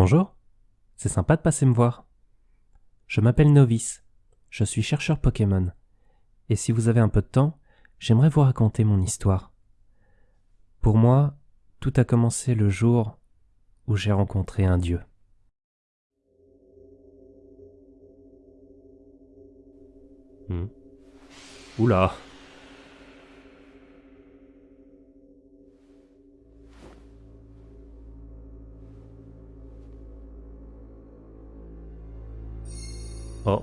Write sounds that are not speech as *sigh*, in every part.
Bonjour, c'est sympa de passer me voir. Je m'appelle Novice, je suis chercheur Pokémon, et si vous avez un peu de temps, j'aimerais vous raconter mon histoire. Pour moi, tout a commencé le jour où j'ai rencontré un dieu. Hmm. Oula Oh.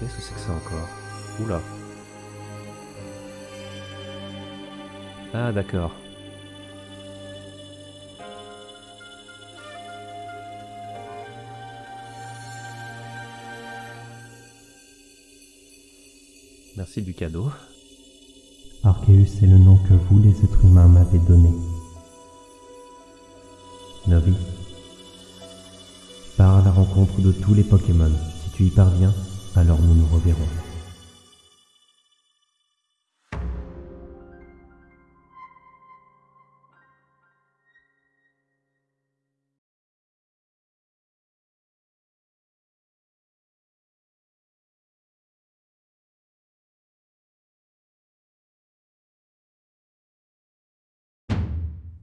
Qu'est-ce que c'est que ça encore? Oula. Ah d'accord. Merci du cadeau. Arceus est le nom que vous, les êtres humains, m'avez donné. Novice. Pars à la rencontre de tous les Pokémon. Si tu y parviens, alors nous nous reverrons.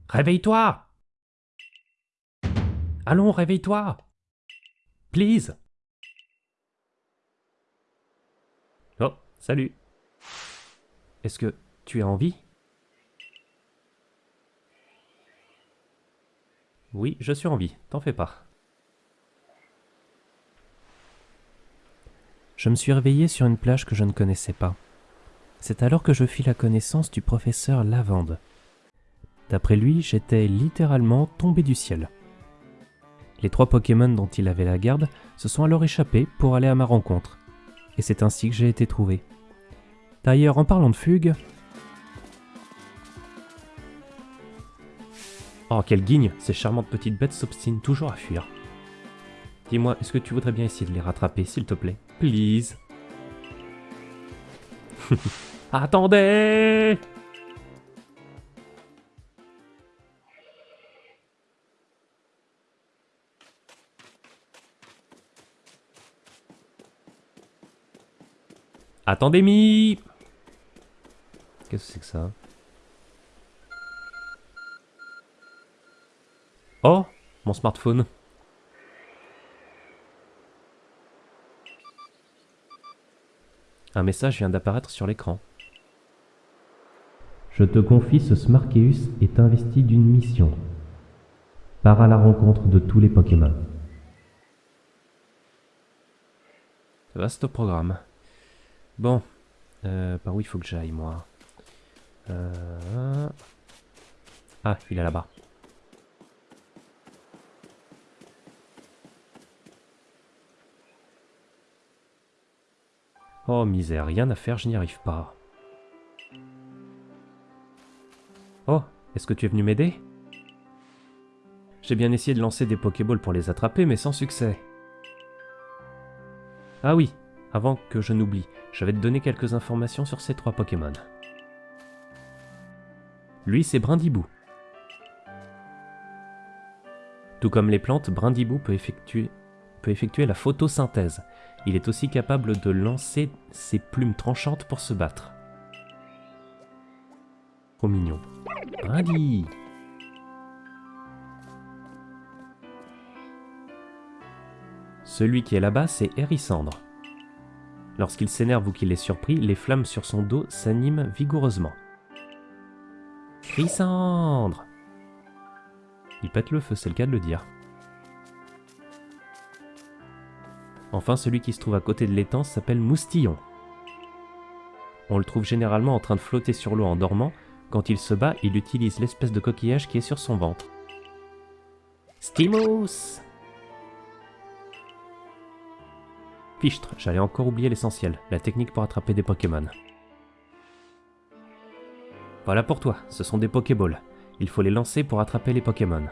Réveille-toi Allons, réveille-toi Please Oh, salut Est-ce que tu as envie? Oui, je suis en vie, t'en fais pas. Je me suis réveillé sur une plage que je ne connaissais pas. C'est alors que je fis la connaissance du professeur Lavande. D'après lui, j'étais littéralement tombé du ciel. Les trois Pokémon dont il avait la garde se sont alors échappés pour aller à ma rencontre, et c'est ainsi que j'ai été trouvé. D'ailleurs, en parlant de fugue... Oh, quelle guigne! Ces charmantes petites bêtes s'obstinent toujours à fuir. Dis-moi, est-ce que tu voudrais bien essayer de les rattraper, s'il te plaît? Please. *laughs* Attendez Attendez, mi Qu'est-ce que c'est que ça? Oh Mon smartphone. Un message vient d'apparaître sur l'écran. Je te confie ce Smarkeus est investi d'une mission. Pars à la rencontre de tous les Pokémon. Vaste programme. Bon, euh, par où il faut que j'aille, moi euh... Ah, il est là-bas. Oh misère, rien à faire, je n'y arrive pas. Oh, est-ce que tu es venu m'aider? J'ai bien essayé de lancer des Pokéballs pour les attraper, mais sans succès. Ah oui, avant que je n'oublie, je vais te donner quelques informations sur ces trois Pokémon. Lui, c'est Brindibou. Tout comme les plantes, Brindibou peut effectuer, la photosynthèse. Il est aussi capable de lancer ses plumes tranchantes pour se battre. Trop mignon. Brindi Celui qui est là-bas, c'est Hérissandre. Lorsqu'il s'énerve ou qu'il est surpris, les flammes sur son dos s'animent vigoureusement. Chrysandre Il pète le feu, c'est le cas de le dire. Enfin, celui qui se trouve à côté de l'étang s'appelle Moustillon. On le trouve généralement en train de flotter sur l'eau en dormant. Quand il se bat, il utilise l'espèce de coquillage qui est sur son ventre. Stimos Fichtre, j'allais encore oublier l'essentiel, la technique pour attraper des Pokémon. Voilà pour toi, ce sont des Pokéballs. Il faut les lancer pour attraper les Pokémon.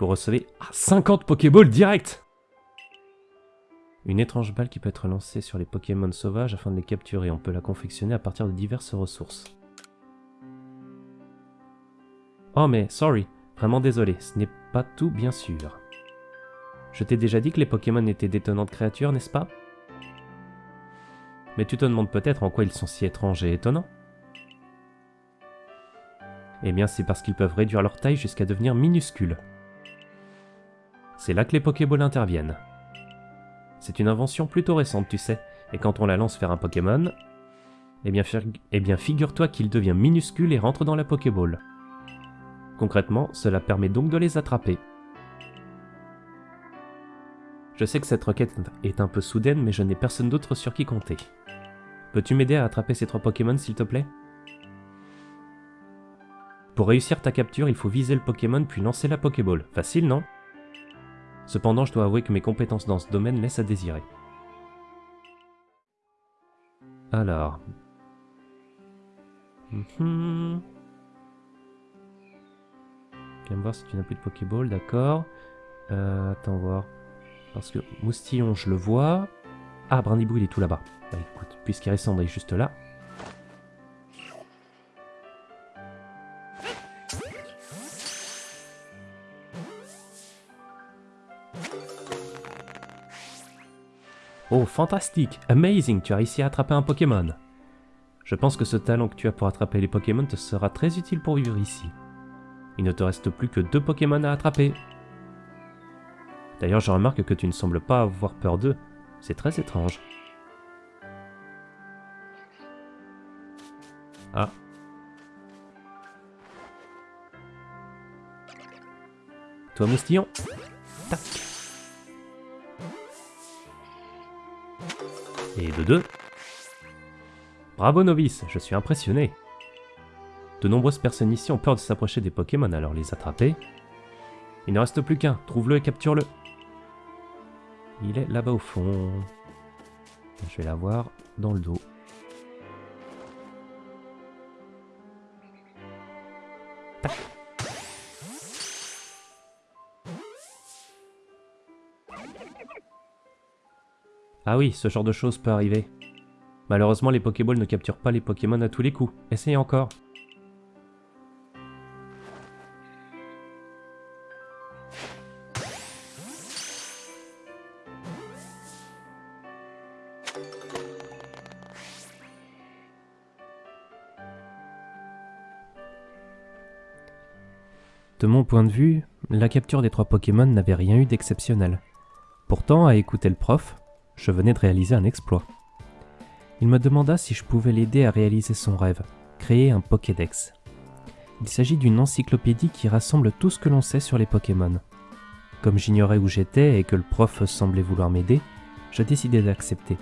Vous recevez 50 Pokéballs direct Une étrange balle qui peut être lancée sur les Pokémon sauvages afin de les capturer. On peut la confectionner à partir de diverses ressources. Oh mais, sorry, Vraiment désolé, ce n'est pas tout bien sûr. Je t'ai déjà dit que les Pokémon étaient d'étonnantes créatures, n'est-ce pas? Mais tu te demandes peut-être en quoi ils sont si étranges et étonnants Eh bien c'est parce qu'ils peuvent réduire leur taille jusqu'à devenir minuscules. C'est là que les Pokéballs interviennent. C'est une invention plutôt récente, tu sais, et quand on la lance vers un Pokémon, eh bien, eh bien figure-toi qu'il devient minuscule et rentre dans la Pokéball. Concrètement, cela permet donc de les attraper. Je sais que cette requête est un peu soudaine, mais je n'ai personne d'autre sur qui compter. Peux-tu m'aider à attraper ces trois Pokémon, s'il te plaît? Pour réussir ta capture, il faut viser le Pokémon puis lancer la Pokéball. Facile, non? Cependant, je dois avouer que mes compétences dans ce domaine laissent à désirer. Alors... Mm Viens voir si tu n'as plus de Pokéball, d'accord. Euh, attends voir. Parce que Moustillon, je le vois. Ah, Brandibou, il est tout là-bas. Bah, écoute, puisqu'Irissandre est juste là. Oh, fantastique Amazing Tu as réussi à attraper un Pokémon Je pense que ce talent que tu as pour attraper les Pokémon te sera très utile pour vivre ici. Il ne te reste plus que deux Pokémon à attraper. D'ailleurs, je remarque que tu ne sembles pas avoir peur d'eux. C'est très étrange. Ah. Toi, moustillon Tac Et de deux. Bravo novice, je suis impressionné. De nombreuses personnes ici ont peur de s'approcher des Pokémon, alors les attraper. Il ne reste plus qu'un, trouve-le et capture-le. Il est là-bas au fond. Je vais l'avoir dans le dos. Ah oui, ce genre de choses peut arriver. Malheureusement, les Pokéballs ne capturent pas les Pokémon à tous les coups. Essayez encore. De mon point de vue, la capture des trois Pokémon n'avait rien eu d'exceptionnel. Pourtant, à écouter le prof, je venais de réaliser un exploit. Il me demanda si je pouvais l'aider à réaliser son rêve, créer un Pokédex. Il s'agit d'une encyclopédie qui rassemble tout ce que l'on sait sur les Pokémon. Comme j'ignorais où j'étais et que le prof semblait vouloir m'aider, je décidai d'accepter.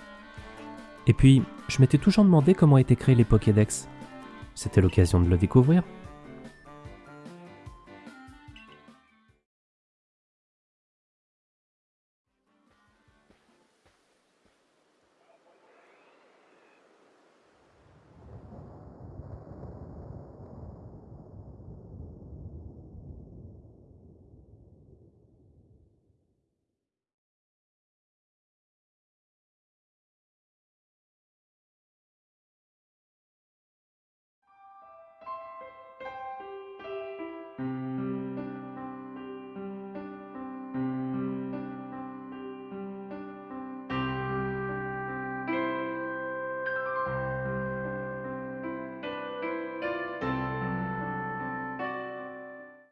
Et puis, je m'étais toujours demandé comment étaient créés les Pokédex. C'était l'occasion de le découvrir.